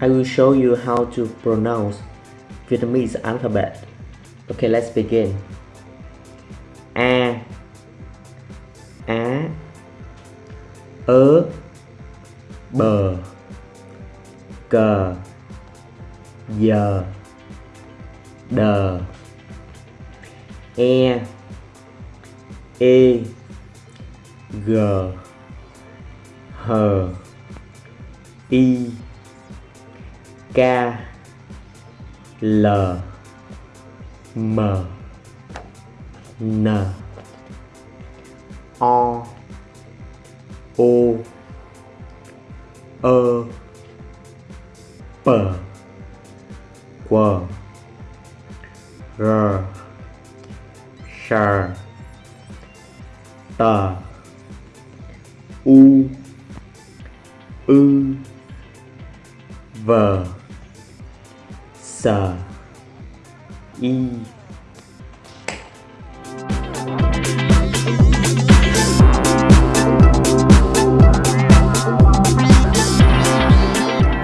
I will show you how to pronounce Vietnamese alphabet. Okay, let's begin. A Á Ớ Bờ Cờ Giờ Đờ E E G H I K, L, M, N, O O Ơ e, P, Q, R, S, T, U, Ư, V. Pizza. E